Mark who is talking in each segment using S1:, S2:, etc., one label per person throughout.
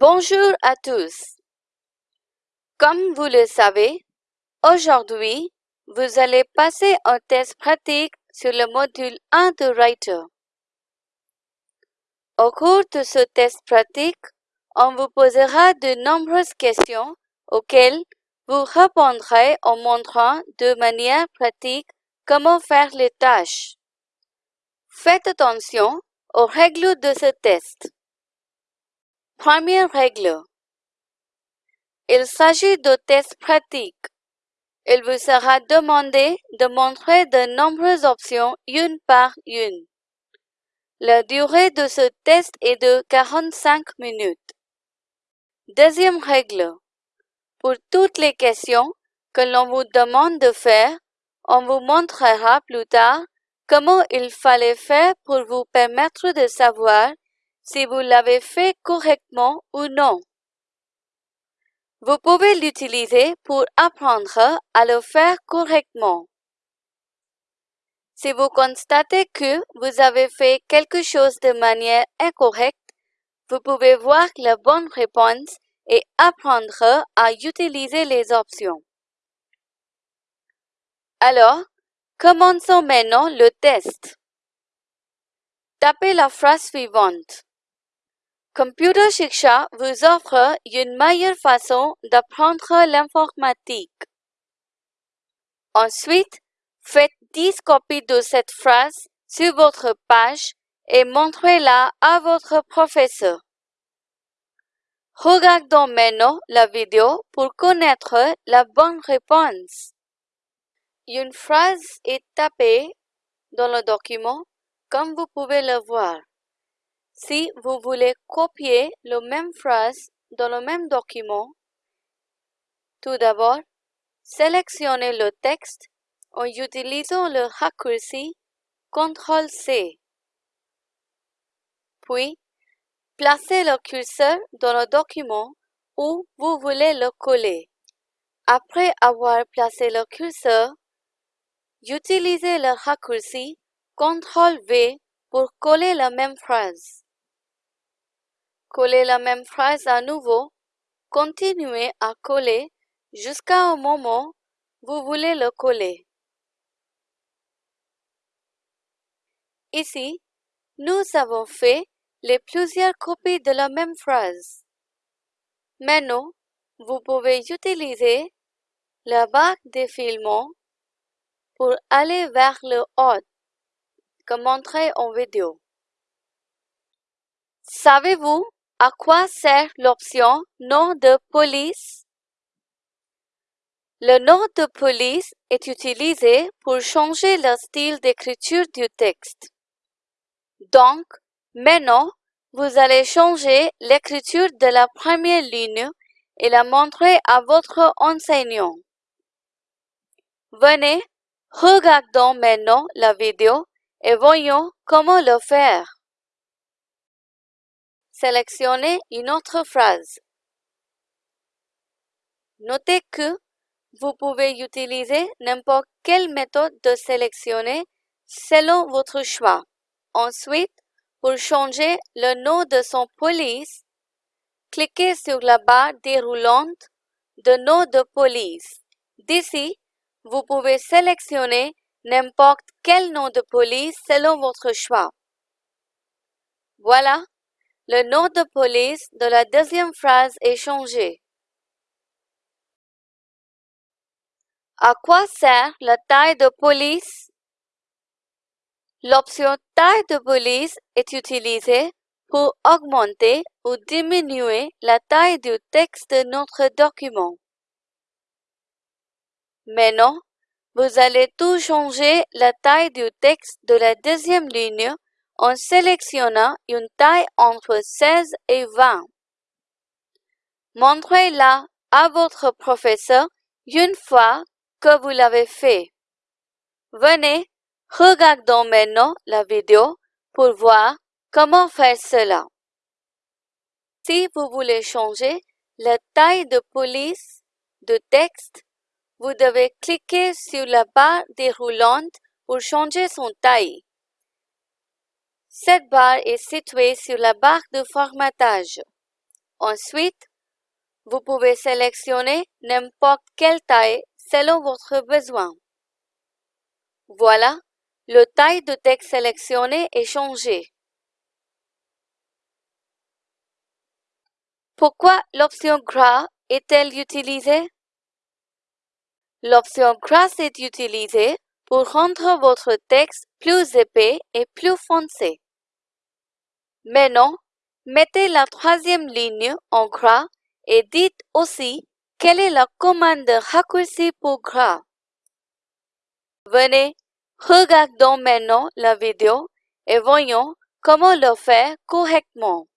S1: Bonjour à tous. Comme vous le savez, aujourd'hui, vous allez passer un test pratique sur le module 1 de Writer. Au cours de ce test pratique, on vous posera de nombreuses questions auxquelles vous répondrez en montrant de manière pratique comment faire les tâches. Faites attention aux règles de ce test. Première règle. Il s'agit de tests pratiques. Il vous sera demandé de montrer de nombreuses options une par une. La durée de ce test est de 45 minutes. Deuxième règle. Pour toutes les questions que l'on vous demande de faire, on vous montrera plus tard comment il fallait faire pour vous permettre de savoir si vous l'avez fait correctement ou non. Vous pouvez l'utiliser pour apprendre à le faire correctement. Si vous constatez que vous avez fait quelque chose de manière incorrecte, vous pouvez voir la bonne réponse et apprendre à utiliser les options. Alors, commençons maintenant le test. Tapez la phrase suivante. Computer Shiksha vous offre une meilleure façon d'apprendre l'informatique. Ensuite, faites 10 copies de cette phrase sur votre page et montrez-la à votre professeur. Regardons maintenant la vidéo pour connaître la bonne réponse. Une phrase est tapée dans le document comme vous pouvez le voir. Si vous voulez copier la même phrase dans le même document, tout d'abord, sélectionnez le texte en utilisant le raccourci CTRL-C. Puis, placez le curseur dans le document où vous voulez le coller. Après avoir placé le curseur, utilisez le raccourci CTRL-V pour coller la même phrase. Collez la même phrase à nouveau. Continuez à coller jusqu'à un moment où vous voulez le coller. Ici, nous avons fait les plusieurs copies de la même phrase. Maintenant, vous pouvez utiliser la barre défilement pour aller vers le haut, comme montré en vidéo. Savez-vous à quoi sert l'option nom de police? Le nom de police est utilisé pour changer le style d'écriture du texte. Donc, maintenant, vous allez changer l'écriture de la première ligne et la montrer à votre enseignant. Venez, regardons maintenant la vidéo et voyons comment le faire. Sélectionnez une autre phrase. Notez que vous pouvez utiliser n'importe quelle méthode de sélectionner selon votre choix. Ensuite, pour changer le nom de son police, cliquez sur la barre déroulante de nom de police. D'ici, vous pouvez sélectionner n'importe quel nom de police selon votre choix. Voilà, le nom de police de la deuxième phrase est changé. À quoi sert la taille de police? L'option taille de police est utilisée pour augmenter ou diminuer la taille du texte de notre document. Maintenant, vous allez tout changer la taille du texte de la deuxième ligne en sélectionnant une taille entre 16 et 20. Montrez-la à votre professeur une fois que vous l'avez fait. Venez, regardons maintenant la vidéo pour voir comment faire cela. Si vous voulez changer la taille de police de texte, vous devez cliquer sur la barre déroulante pour changer son taille. Cette barre est située sur la barre de formatage. Ensuite, vous pouvez sélectionner n'importe quelle taille selon votre besoin. Voilà, le taille de texte sélectionné est changé. Pourquoi l'option gras est-elle utilisée? L'option gras est utilisée pour rendre votre texte plus épais et plus foncé. Maintenant, mettez la troisième ligne en gras et dites aussi quelle est la commande de raccourci pour gras. Venez, regardons maintenant la vidéo et voyons comment le faire correctement.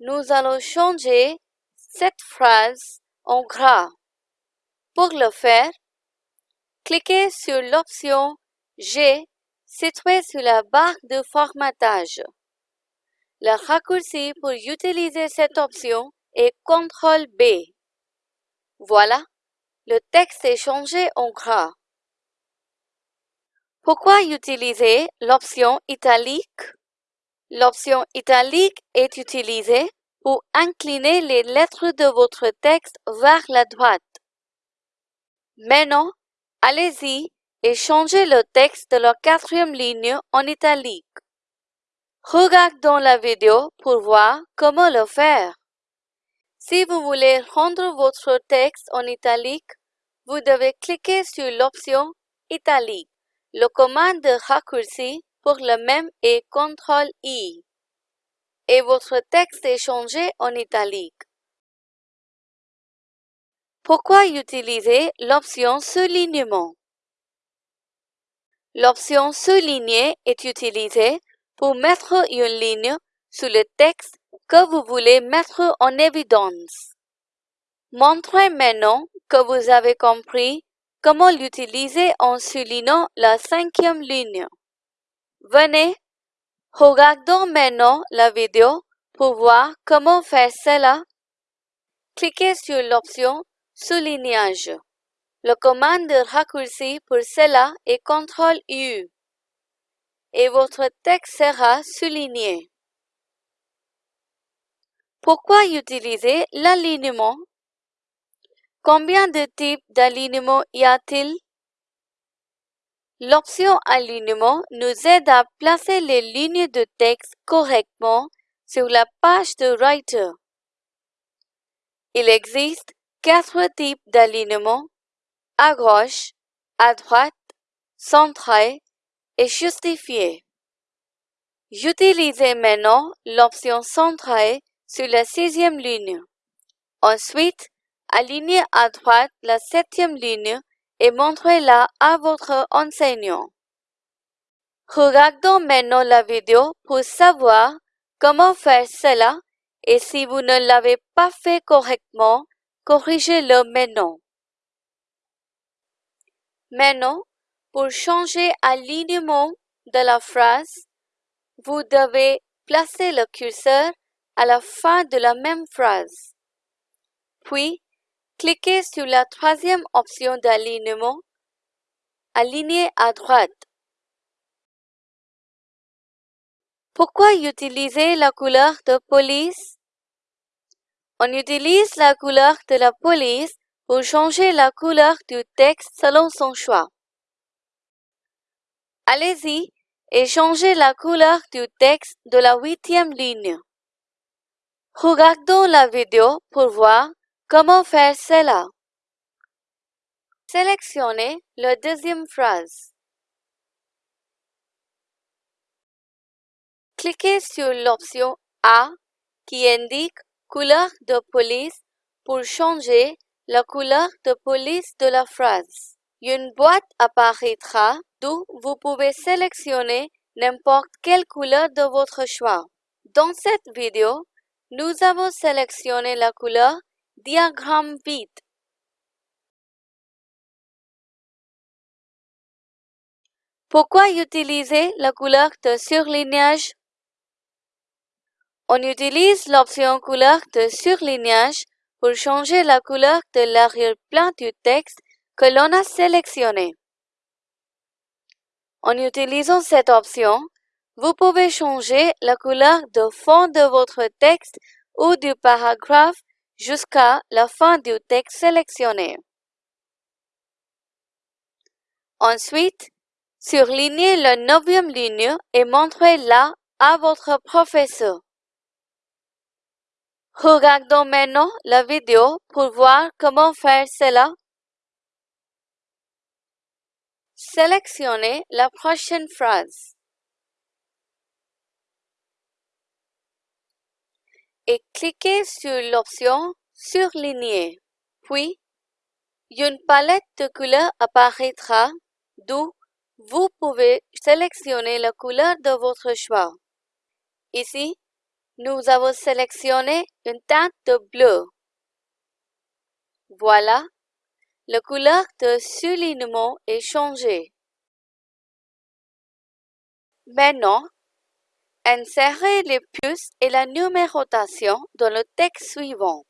S1: Nous allons changer cette phrase en gras. Pour le faire, cliquez sur l'option G située sur la barre de formatage. Le raccourci pour utiliser cette option est CTRL B. Voilà, le texte est changé en gras. Pourquoi utiliser l'option italique? L'option italique est utilisée pour incliner les lettres de votre texte vers la droite. Maintenant, allez-y et changez le texte de la quatrième ligne en italique. Regardons la vidéo pour voir comment le faire. Si vous voulez rendre votre texte en italique, vous devez cliquer sur l'option Italique. Le commande de raccourci pour le même est CTRL-I. Et votre texte est changé en italique. Pourquoi utiliser l'option Soulignement? L'option Souligner est utilisée pour mettre une ligne sur le texte que vous voulez mettre en évidence. Montrez maintenant que vous avez compris comment l'utiliser en soulignant la cinquième ligne. Venez, regardons maintenant la vidéo pour voir comment faire cela. Cliquez sur l'option Soulignage. Le commande de raccourci pour cela est CTRL-U et votre texte sera souligné. Pourquoi utiliser l'alignement? Combien de types d'alignement y a-t-il? L'option Alignement nous aide à placer les lignes de texte correctement sur la page de Writer. Il existe quatre types d'alignement à gauche, à droite, centré et justifié. Utilisez maintenant l'option centrée sur la sixième ligne. Ensuite, alignez à droite la septième ligne et montrez-la à votre enseignant. Regardons maintenant la vidéo pour savoir comment faire cela et si vous ne l'avez pas fait correctement, corrigez-le maintenant. Maintenant, pour changer l'alignement de la phrase, vous devez placer le curseur à la fin de la même phrase. Puis, cliquez sur la troisième option d'alignement, Aligner à droite. Pourquoi utiliser la couleur de police? On utilise la couleur de la police pour changer la couleur du texte selon son choix. Allez-y et changez la couleur du texte de la huitième ligne. Regardons la vidéo pour voir comment faire cela. Sélectionnez la deuxième phrase. Cliquez sur l'option A qui indique couleur de police pour changer la couleur de police de la phrase. Une boîte apparaîtra d'où vous pouvez sélectionner n'importe quelle couleur de votre choix. Dans cette vidéo, nous avons sélectionné la couleur diagramme vide. Pourquoi utiliser la couleur de surlignage? On utilise l'option couleur de surlignage pour changer la couleur de l'arrière-plan du texte que l'on a sélectionné. En utilisant cette option, vous pouvez changer la couleur de fond de votre texte ou du paragraphe jusqu'à la fin du texte sélectionné. Ensuite, surlignez la neuvième ligne et montrez-la à votre professeur. Regardons maintenant la vidéo pour voir comment faire cela. Sélectionnez la prochaine phrase. Et cliquez sur l'option Surligner. Puis, une palette de couleurs apparaîtra d'où vous pouvez sélectionner la couleur de votre choix. Ici, nous avons sélectionné une teinte de bleu. Voilà, la couleur de soulignement est changée. Maintenant, insérez les puces et la numérotation dans le texte suivant.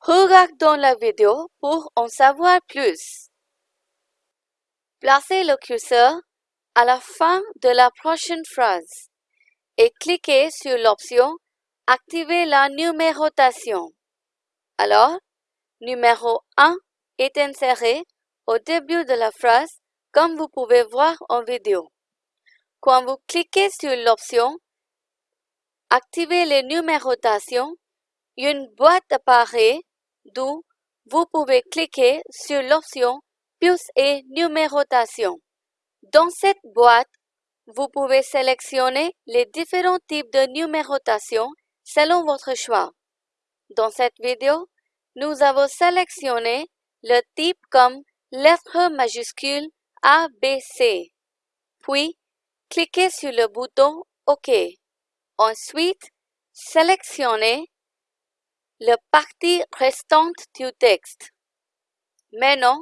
S1: Regardons la vidéo pour en savoir plus. Placez le curseur à la fin de la prochaine phrase et cliquez sur l'option Activer la numérotation. Alors, numéro 1 est inséré au début de la phrase comme vous pouvez voir en vidéo. Quand vous cliquez sur l'option Activer les numérotations, une boîte apparaît d'où vous pouvez cliquer sur l'option Puce et numérotation. Dans cette boîte, vous pouvez sélectionner les différents types de numérotation selon votre choix. Dans cette vidéo, nous avons sélectionné le type comme lettre majuscule A, B, C. Puis, cliquez sur le bouton OK. Ensuite, sélectionnez la partie restante du texte. Maintenant,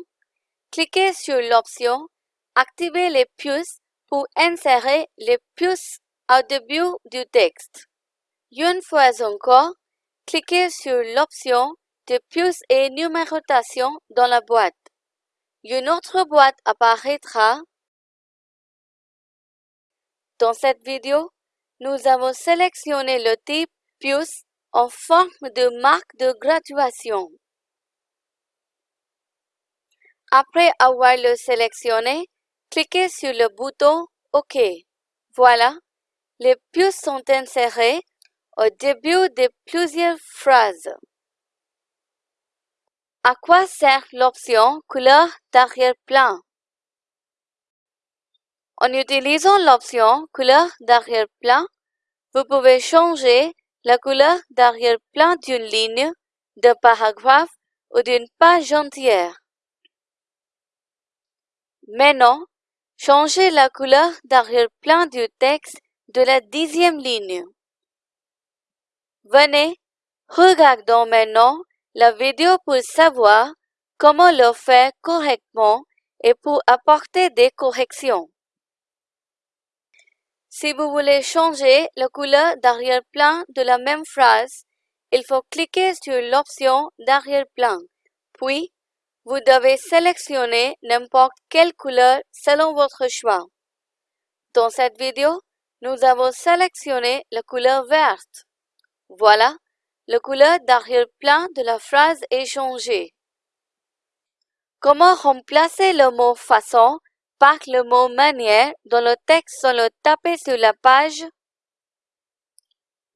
S1: cliquez sur l'option Activer les puces pour insérer les puces au début du texte. Une fois encore, cliquez sur l'option de puces et numérotation dans la boîte. Une autre boîte apparaîtra. Dans cette vidéo, nous avons sélectionné le type puce en forme de marque de graduation. Après avoir le sélectionné, cliquez sur le bouton OK. Voilà, les puces sont insérées au début de plusieurs phrases. À quoi sert l'option couleur d'arrière-plan? En utilisant l'option couleur d'arrière-plan, vous pouvez changer la couleur d'arrière-plan d'une ligne, d'un paragraphe ou d'une page entière. Maintenant, changez la couleur d'arrière-plan du texte de la dixième ligne. Venez, regardons maintenant la vidéo pour savoir comment le faire correctement et pour apporter des corrections. Si vous voulez changer la couleur d'arrière-plan de la même phrase, il faut cliquer sur l'option d'arrière-plan. Puis, vous devez sélectionner n'importe quelle couleur selon votre choix. Dans cette vidéo, nous avons sélectionné la couleur verte. Voilà, la couleur d'arrière-plan de la phrase est changée. Comment remplacer le mot façon par le mot manière dans le texte sans le taper sur la page?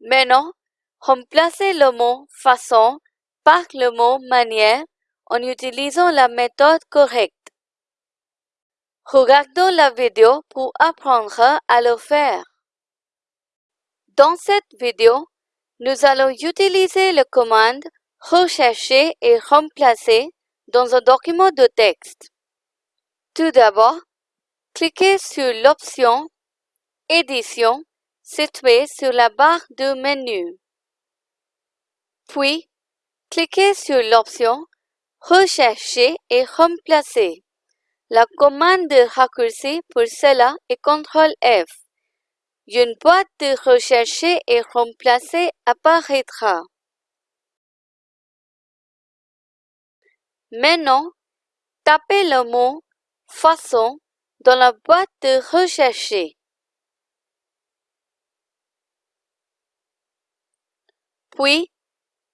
S1: Maintenant, remplacez le mot façon par le mot manière en utilisant la méthode correcte. Regardons la vidéo pour apprendre à le faire. Dans cette vidéo, nous allons utiliser la commande Rechercher et remplacer dans un document de texte. Tout d'abord, Cliquez sur l'option Édition située sur la barre de menu. Puis, cliquez sur l'option Rechercher et remplacer. La commande de raccourci pour cela est CTRL F. Une boîte de rechercher et remplacer apparaîtra. Maintenant, tapez le mot façon dans la boîte de rechercher. puis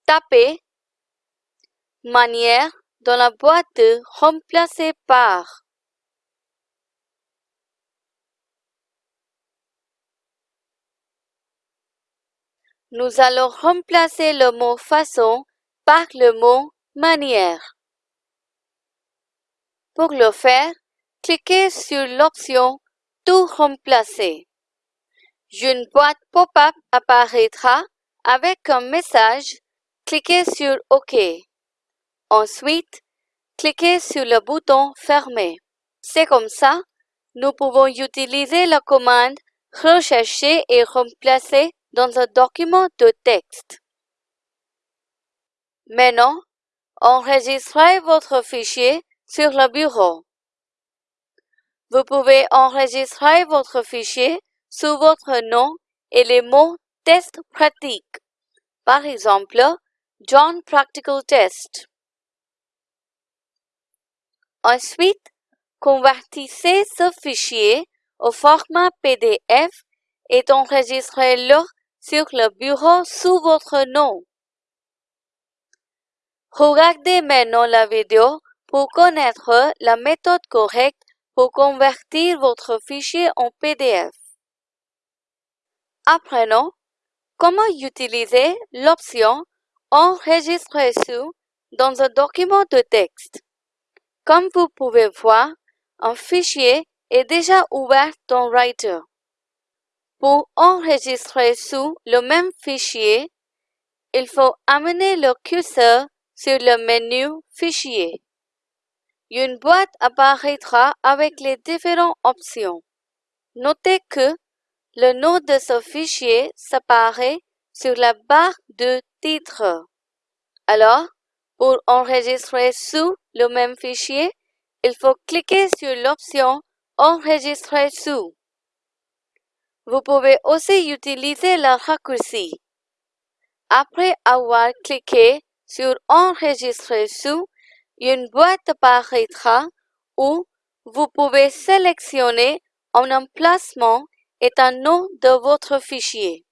S1: tapez Manière dans la boîte de Remplacer par. Nous allons remplacer le mot façon par le mot manière. Pour le faire, cliquez sur l'option Tout remplacer. Une boîte pop-up apparaîtra avec un message. Cliquez sur OK. Ensuite, cliquez sur le bouton Fermer. C'est comme ça, nous pouvons utiliser la commande Rechercher et remplacer dans un document de texte. Maintenant, enregistrez votre fichier sur le bureau. Vous pouvez enregistrer votre fichier sous votre nom et les mots test pratique. Par exemple, John Practical Test. Ensuite, convertissez ce fichier au format PDF et enregistrez-le sur le bureau sous votre nom. Regardez maintenant la vidéo pour connaître la méthode correcte pour convertir votre fichier en PDF. Apprenons comment utiliser l'option Enregistrer sous dans un document de texte. Comme vous pouvez voir, un fichier est déjà ouvert dans Writer. Pour enregistrer sous le même fichier, il faut amener le curseur sur le menu Fichier. Une boîte apparaîtra avec les différentes options. Notez que le nom de ce fichier s'apparaît sur la barre de titre. Alors, pour enregistrer sous le même fichier, il faut cliquer sur l'option Enregistrer sous. Vous pouvez aussi utiliser le raccourci. Après avoir cliqué sur Enregistrer sous, une boîte apparaîtra où vous pouvez sélectionner un emplacement et un nom de votre fichier.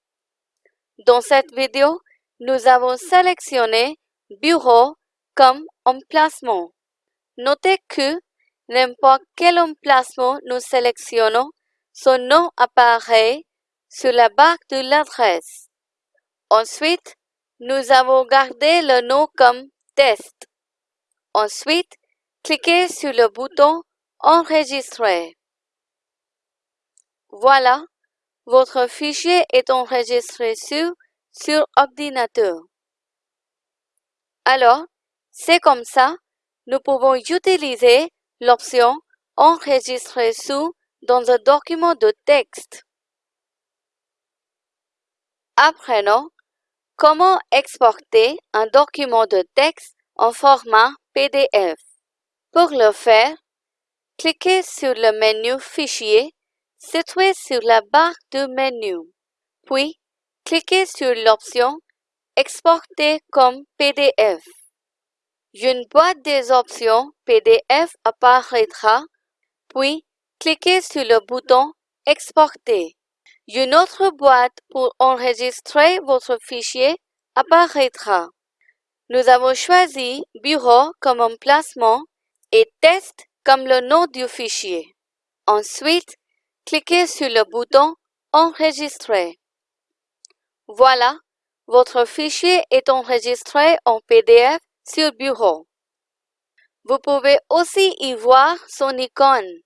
S1: Dans cette vidéo, nous avons sélectionné Bureau comme emplacement. Notez que n'importe quel emplacement nous sélectionnons, son nom apparaît sur la barre de l'adresse. Ensuite, nous avons gardé le nom comme test. Ensuite, cliquez sur le bouton Enregistrer. Voilà, votre fichier est enregistré sur, sur ordinateur. Alors, c'est comme ça, nous pouvons utiliser l'option Enregistrer sous dans un document de texte. Apprenons comment exporter un document de texte en format PDF. Pour le faire, cliquez sur le menu Fichier situé sur la barre de menu, puis cliquez sur l'option Exporter comme PDF. Une boîte des options PDF apparaîtra, puis cliquez sur le bouton Exporter. Une autre boîte pour enregistrer votre fichier apparaîtra. Nous avons choisi Bureau comme emplacement et Test comme le nom du fichier. Ensuite, cliquez sur le bouton Enregistrer. Voilà, votre fichier est enregistré en PDF sur Bureau. Vous pouvez aussi y voir son icône.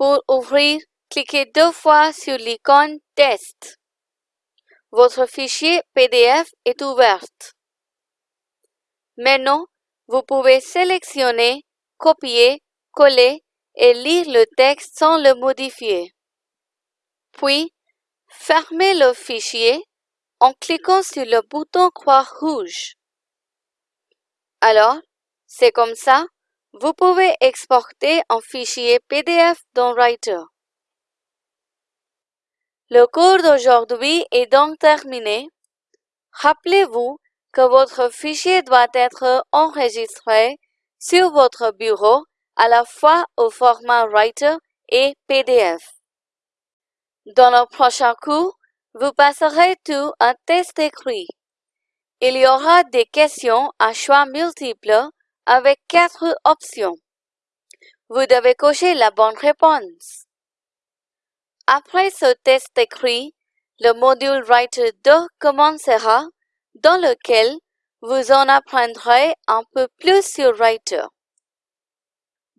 S1: Pour ouvrir, cliquez deux fois sur l'icône Test. Votre fichier PDF est ouvert. Maintenant, vous pouvez sélectionner, copier, coller et lire le texte sans le modifier. Puis, fermez le fichier en cliquant sur le bouton croix rouge. Alors, c'est comme ça, vous pouvez exporter un fichier PDF dans Writer. Le cours d'aujourd'hui est donc terminé. Rappelez-vous que votre fichier doit être enregistré sur votre bureau à la fois au format Writer et PDF. Dans le prochain cours, Vous passerez tout un test écrit. Il y aura des questions à choix multiples avec quatre options. Vous devez cocher la bonne réponse. Après ce test écrit, le module Writer 2 commencera, dans lequel vous en apprendrez un peu plus sur Writer.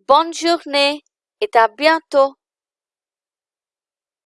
S1: Bonne journée et à bientôt.